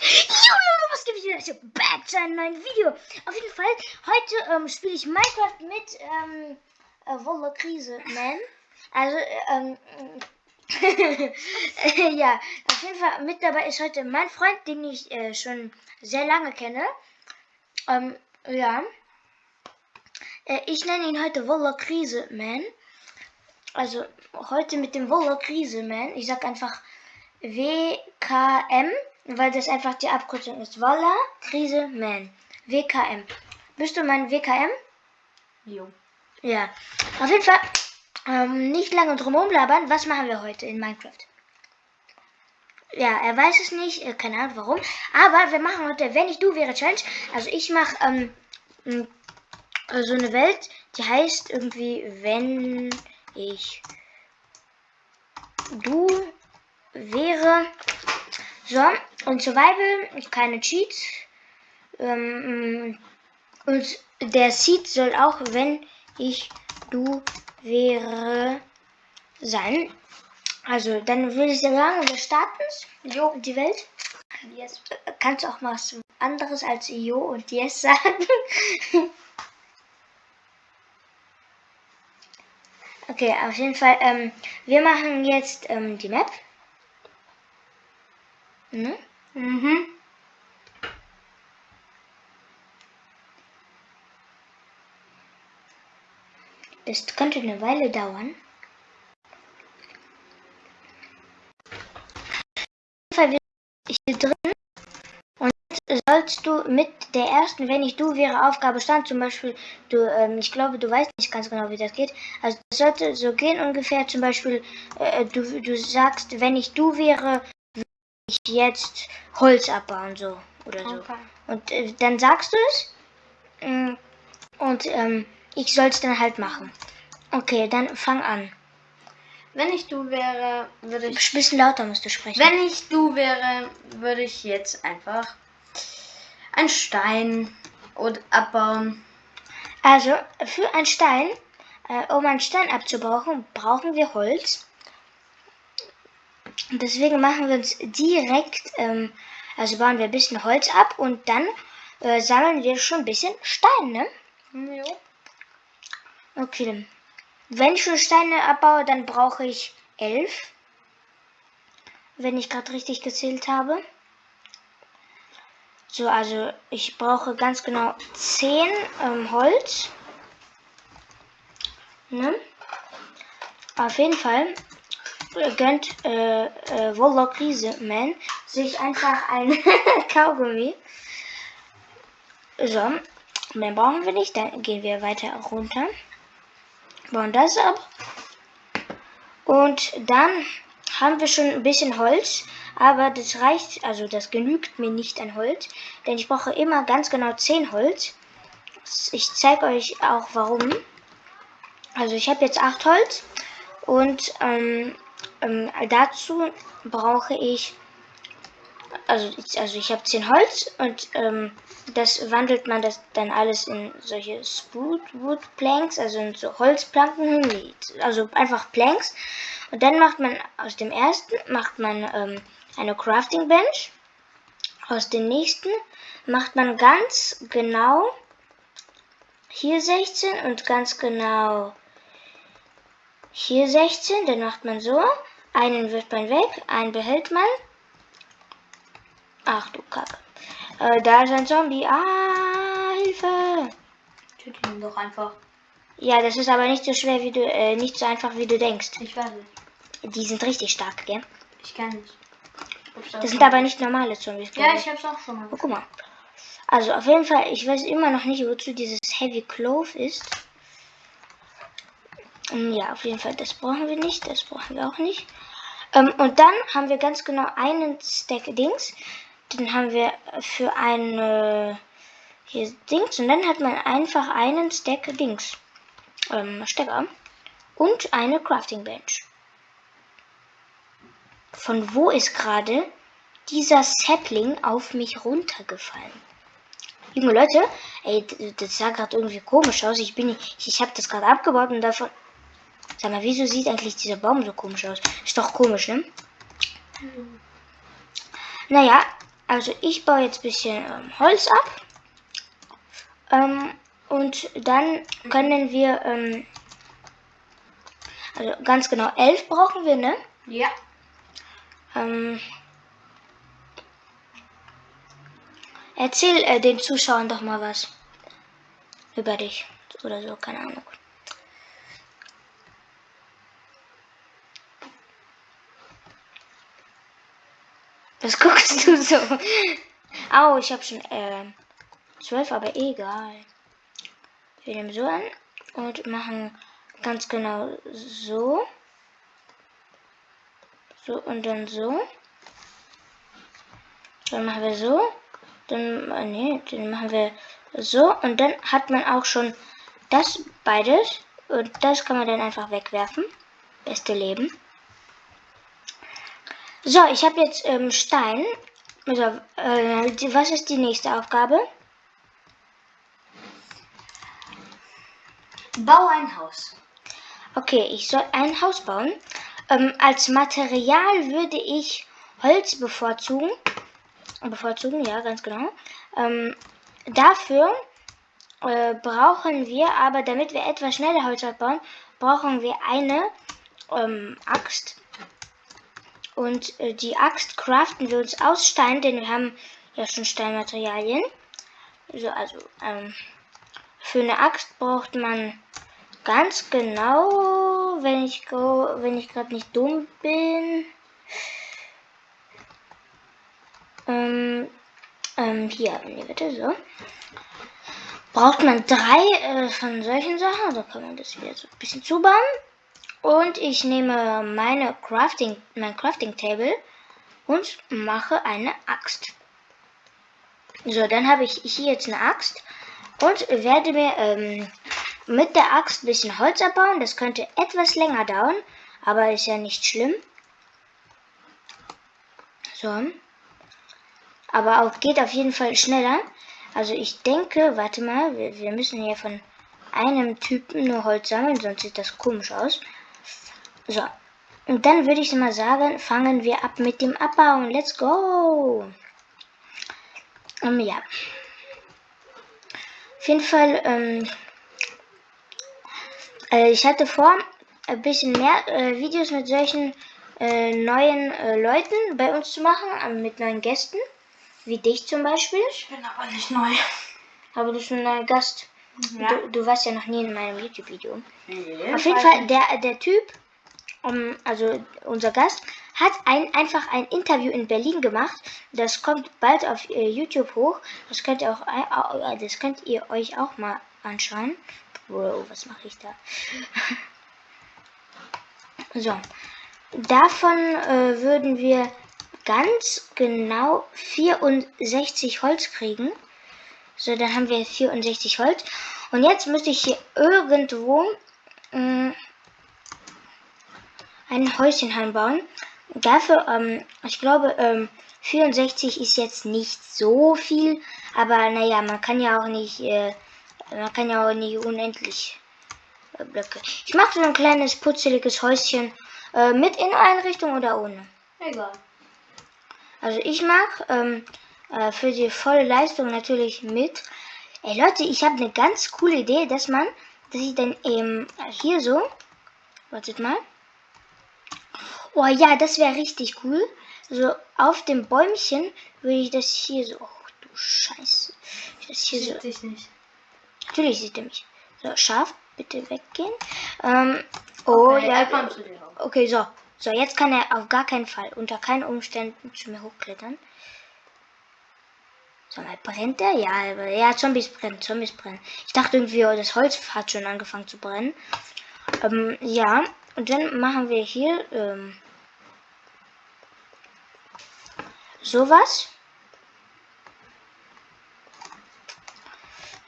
Hallo, was gibt es wieder? Back zu einem neuen Video. Auf jeden Fall, heute ähm, spiele ich Minecraft mit ähm, äh, Wolle Krise Man. Also, ähm, ja, auf jeden Fall mit dabei ist heute mein Freund, den ich äh, schon sehr lange kenne. Ähm, ja. Äh, ich nenne ihn heute Wolle Krise Man. Also, heute mit dem Wolle Krise Man. Ich sag einfach WKM weil das einfach die Abkürzung ist. Voila, Krise, Man. WKM. Bist du mein WKM? Jo. Ja. Auf jeden Fall, ähm, nicht lange drum labern. Was machen wir heute in Minecraft? Ja, er weiß es nicht, äh, keine Ahnung warum. Aber wir machen heute, wenn ich du wäre, Challenge. Also ich mache ähm, so eine Welt, die heißt irgendwie, wenn ich du wäre. So, und Survival, keine Cheats. Ähm, und der Seed soll auch, wenn ich du wäre, sein. Also, dann würde ich sagen, wir starten Jo. Die Welt. Yes. Kannst du auch mal was anderes als Jo und Yes sagen? okay, auf jeden Fall. Ähm, wir machen jetzt ähm, die Map. Ne? Mhm. Das könnte eine Weile dauern. Ich hier drin und jetzt sollst du mit der ersten, wenn ich du wäre, Aufgabe stand, zum Beispiel, du, ähm, ich glaube, du weißt nicht ganz genau, wie das geht. Also das sollte so gehen ungefähr, zum Beispiel, äh, du, du sagst, wenn ich du wäre, ich jetzt Holz abbauen, so oder so. Okay. Und äh, dann sagst du es mm, und ähm, ich soll es dann halt machen. Okay, dann fang an. Wenn ich du wäre, würde ich. Ein bisschen lauter musst du sprechen. Wenn ich du wäre, würde ich jetzt einfach einen Stein und abbauen. Also für einen Stein, äh, um einen Stein abzubauen, brauchen wir Holz. Deswegen machen wir uns direkt, ähm, also bauen wir ein bisschen Holz ab und dann äh, sammeln wir schon ein bisschen Stein, ne? Ja. Okay. Wenn ich schon Steine abbaue, dann brauche ich elf. Wenn ich gerade richtig gezählt habe. So, also ich brauche ganz genau 10 ähm, Holz. Ne? Auf jeden Fall gönnt äh, äh, Warlock Man sich einfach ein Kaugummi. So, mehr brauchen wir nicht. Dann gehen wir weiter runter. Bauen das ab. Und dann haben wir schon ein bisschen Holz. Aber das reicht, also das genügt mir nicht an Holz. Denn ich brauche immer ganz genau 10 Holz. Ich zeige euch auch warum. Also ich habe jetzt 8 Holz. Und ähm, ähm, dazu brauche ich, also, also ich habe 10 Holz und ähm, das wandelt man das dann alles in solche Wood Planks, also in so Holzplanken, also einfach Planks. Und dann macht man aus dem ersten macht man ähm, eine Crafting Bench. Aus dem nächsten macht man ganz genau hier 16 und ganz genau hier 16. Dann macht man so. Einen wirft man weg, einen behält man. Ach du Kacke. Äh, da ist ein Zombie. Ah, Hilfe. Töte ihn doch einfach. Ja, das ist aber nicht so schwer wie du, äh, nicht so einfach wie du denkst. Ich weiß nicht. Die sind richtig stark, gell? Ich kann nicht. Das sind aber nicht normale Zombies. Ja, ich hab's auch schon mal. Oh, guck mal. Also auf jeden Fall, ich weiß immer noch nicht, wozu dieses Heavy Clove ist. Ähm, ja, auf jeden Fall, das brauchen wir nicht, das brauchen wir auch nicht. Ähm, und dann haben wir ganz genau einen Stack Dings. Den haben wir für eine hier Dings. Und dann hat man einfach einen Stack Dings. Ähm, Stecker. Und eine Crafting Bench. Von wo ist gerade dieser Sapling auf mich runtergefallen? Junge Leute, ey, das sah gerade irgendwie komisch aus. Ich bin, ich, ich habe das gerade abgebaut und davon Sag mal, wieso sieht eigentlich dieser Baum so komisch aus? Ist doch komisch, ne? Mhm. Naja, also ich baue jetzt ein bisschen ähm, Holz ab. Ähm, und dann können wir, ähm, also ganz genau elf brauchen wir, ne? Ja. Ähm, erzähl äh, den Zuschauern doch mal was über dich oder so, keine Ahnung. Was guckst du so? Au, ich habe schon äh, zwölf, aber egal. Wir nehmen so an und machen ganz genau so. So und dann so. Dann machen wir so. Dann, äh, nee, dann machen wir so. Und dann hat man auch schon das beides. Und das kann man dann einfach wegwerfen. Beste Leben. So, ich habe jetzt ähm, Stein. So, äh, was ist die nächste Aufgabe? Bau ein Haus. Okay, ich soll ein Haus bauen. Ähm, als Material würde ich Holz bevorzugen. Bevorzugen, ja, ganz genau. Ähm, dafür äh, brauchen wir aber, damit wir etwas schneller Holz abbauen, brauchen wir eine ähm, Axt. Und äh, die Axt craften wir uns aus Stein, denn wir haben ja schon Steinmaterialien. So, also ähm, für eine Axt braucht man ganz genau, wenn ich ich gerade nicht dumm bin. Ähm, ähm, hier, nee, bitte so. Braucht man drei äh, von solchen Sachen, da kann man das wieder so ein bisschen zubauen. Und ich nehme meine Crafting, mein Crafting Table und mache eine Axt. So, dann habe ich hier jetzt eine Axt und werde mir ähm, mit der Axt ein bisschen Holz abbauen. Das könnte etwas länger dauern, aber ist ja nicht schlimm. So. Aber auch geht auf jeden Fall schneller. Also ich denke, warte mal, wir, wir müssen hier von einem Typen nur Holz sammeln, sonst sieht das komisch aus. So. Und dann würde ich mal sagen, fangen wir ab mit dem Abbauen. Let's go! Um, ja. Auf jeden Fall, ähm, äh, ich hatte vor, ein bisschen mehr äh, Videos mit solchen äh, neuen äh, Leuten bei uns zu machen, äh, mit neuen Gästen. Wie dich zum Beispiel. Ich bin aber nicht neu. Aber du bist ein neuer Gast. Ja. Du, du warst ja noch nie in meinem YouTube-Video. Nee, Auf jeden Fall, nicht. der, der Typ, um, also unser Gast, hat ein, einfach ein Interview in Berlin gemacht. Das kommt bald auf äh, YouTube hoch. Das könnt ihr auch, au- au- das könnt ihr euch auch mal anschauen. Bro, was mache ich da? so, davon äh, würden wir ganz genau 64 Holz kriegen. So, dann haben wir 64 Holz. Und jetzt müsste ich hier irgendwo mh, ein Häuschen einbauen. Dafür, ähm, ich glaube, ähm, 64 ist jetzt nicht so viel, aber naja, man kann ja auch nicht, äh, man kann ja auch nicht unendlich äh, Blöcke. Ich mache so ein kleines putzeliges Häuschen äh, mit Inneneinrichtung oder ohne. Egal. Also ich mag ähm, äh, für die volle Leistung natürlich mit. Ey Leute, ich habe eine ganz coole Idee, dass man, dass ich dann ähm, hier so, wartet mal. Oh ja, das wäre richtig cool. So auf dem Bäumchen würde ich das hier so, oh du Scheiße, das hier so Sieht dich nicht. Natürlich sieht er mich. So, scharf, bitte weggehen. Ähm, oh Okay, ja. kommt zu dir hoch. Okay, so. So, jetzt kann er auf gar keinen Fall, unter keinen Umständen zu mir hochklettern. So, mal brennt er? Ja, ja, Zombies brennen, Zombies brennen. Ich dachte irgendwie, oh, das Holz hat schon angefangen zu brennen. Ähm, ja, und dann machen wir hier, ähm, sowas.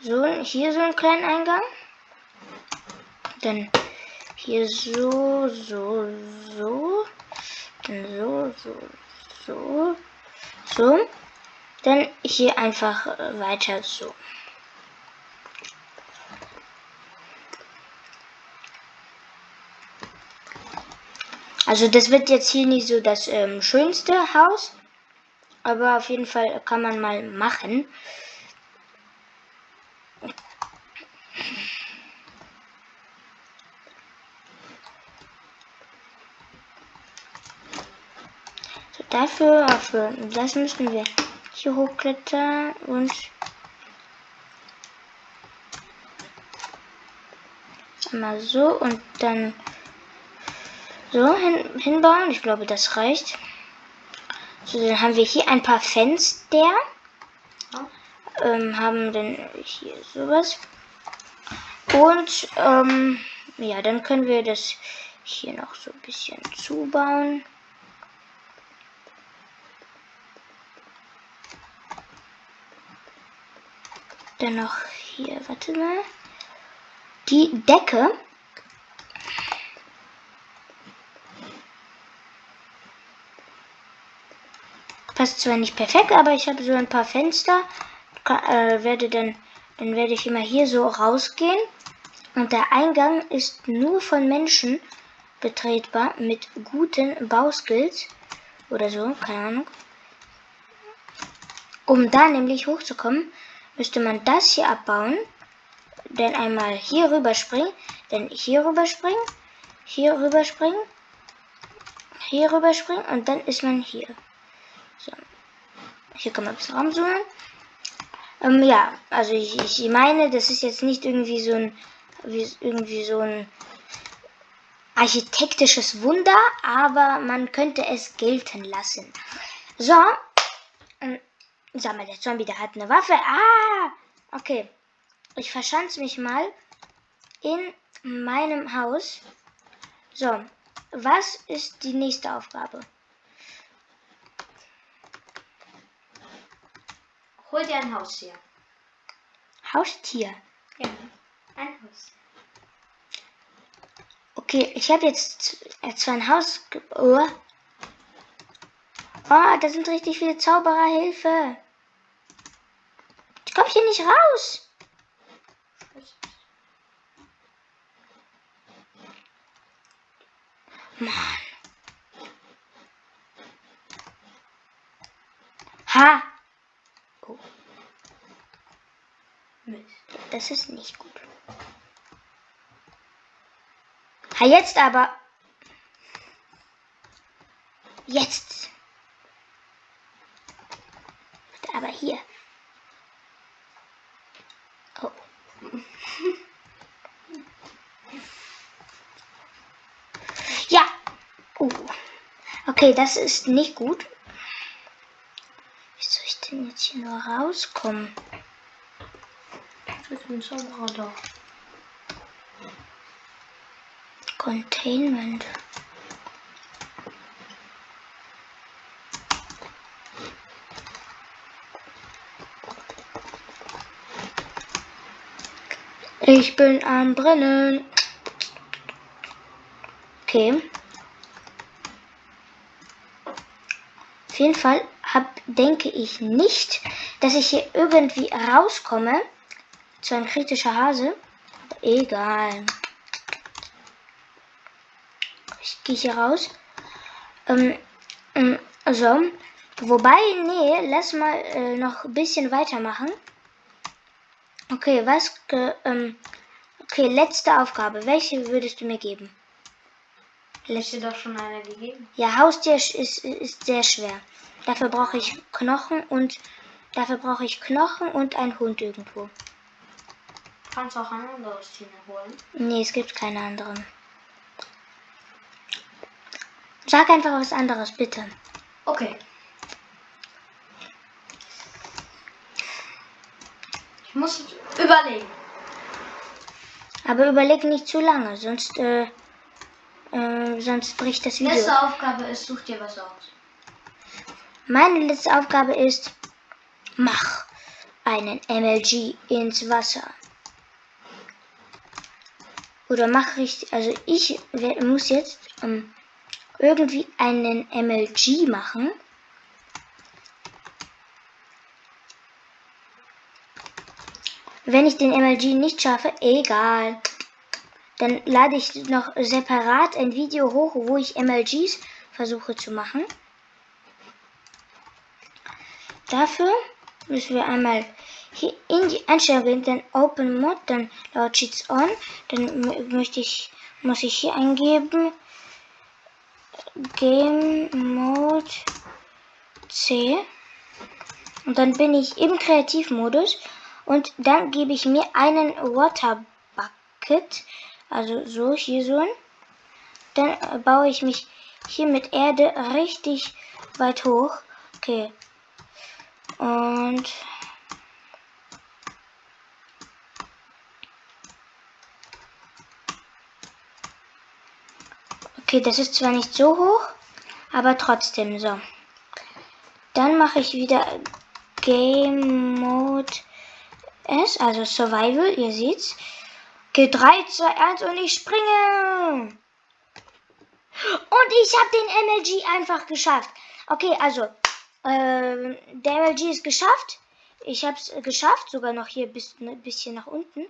So, hier so einen kleinen Eingang. Dann hier so, so, so. Dann so, so, so. So. Dann hier einfach weiter so. Also das wird jetzt hier nicht so das ähm, schönste Haus. Aber auf jeden Fall kann man mal machen. So, dafür, für das müssen wir hier hochklettern und mal so und dann so hin, hinbauen. Ich glaube, das reicht. So, dann haben wir hier ein paar Fenster. Ähm, haben dann hier sowas. Und ähm, ja, dann können wir das hier noch so ein bisschen zubauen. Dann noch hier, warte mal. Die Decke passt zwar nicht perfekt, aber ich habe so ein paar Fenster. Kann, äh, werde dann, dann werde ich immer hier so rausgehen. Und der Eingang ist nur von Menschen betretbar mit guten Bauskills oder so, keine Ahnung. Um da nämlich hochzukommen, müsste man das hier abbauen, dann einmal hier rüber springen, dann hier rüber springen, hier rüber springen, hier rüber springen und dann ist man hier. So. Hier kann man ein bisschen rumzoomen. Ähm, ja, also ich, ich meine, das ist jetzt nicht irgendwie so ein, wie, irgendwie so ein architektisches Wunder, aber man könnte es gelten lassen. So. Ähm, sag mal, der Zombie, der hat eine Waffe. Ah! Okay. Ich verschanze mich mal in meinem Haus. So. Was ist die nächste Aufgabe? Hol dir ein Haustier. Haustier. Ja, ein Haustier. Okay, ich habe jetzt äh, zwar ein Haus. Oh. oh, da sind richtig viele Zauberer. Hilfe. Ich komme hier nicht raus. Mann. Ha. Oh, Mist. Das ist nicht gut. Ha, jetzt aber. Jetzt. Aber hier. Oh. Ja. Oh. Okay, das ist nicht gut. Wie soll ich denn jetzt hier nur rauskommen? Bin Zauberer da. Containment. Ich bin am Brennen. Okay. Auf jeden Fall hab, denke ich nicht, dass ich hier irgendwie rauskomme. Zu ein kritischer Hase. Egal. Ich gehe hier raus. Ähm, ähm, so. Wobei, nee, lass mal äh, noch ein bisschen weitermachen. Okay, was? Ähm, okay, letzte Aufgabe. Welche würdest du mir geben? Hast dir doch schon einer gegeben? Ja, Haustier ist, ist, ist sehr schwer. Dafür brauche ich Knochen und dafür brauche ich Knochen und einen Hund irgendwo. Kannst auch ein anderes Tier holen. Nee, es gibt keine anderen. Sag einfach was anderes, bitte. Okay. Ich muss überlegen. Aber überleg nicht zu lange, sonst, äh, äh, sonst bricht das Video. Letzte Aufgabe ist, such dir was aus. Meine letzte Aufgabe ist, mach einen MLG ins Wasser. Oder mach richtig, also ich muss jetzt ähm, irgendwie einen MLG machen. Wenn ich den MLG nicht schaffe, egal. Dann lade ich noch separat ein Video hoch, wo ich MLGs versuche zu machen. dafür müssen wir einmal hier in die Einstellungen, dann Open Mode, dann laut Cheats On. Dann möchte ich, muss ich hier eingeben Game Mode C. Und dann bin ich im Kreativmodus und dann gebe ich mir einen Water Bucket, also so hier so. Dann baue ich mich hier mit Erde richtig weit hoch. Okay. Und Okay, das ist zwar nicht so hoch, aber trotzdem so. Dann mache ich wieder Game Mode S, also Survival, ihr seht's. Okay, 3, 2, 1 und ich springe. Und ich habe den MLG einfach geschafft. Okay, also, äh, der MLG ist geschafft. Ich habe es geschafft, sogar noch hier bis ein ne, bisschen nach unten.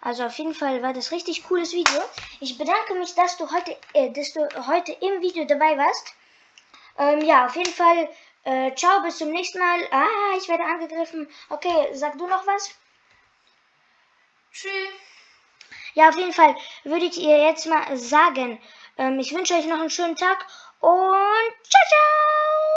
Also auf jeden Fall war das richtig cooles Video. Ich bedanke mich, dass du heute, äh, dass du heute im Video dabei warst. Ähm, ja, auf jeden Fall. Äh, ciao, bis zum nächsten Mal. Ah, ich werde angegriffen. Okay, sag du noch was? Tschüss. Ja, auf jeden Fall würde ich ihr jetzt mal sagen. Ähm, ich wünsche euch noch einen schönen Tag und ciao, ciao!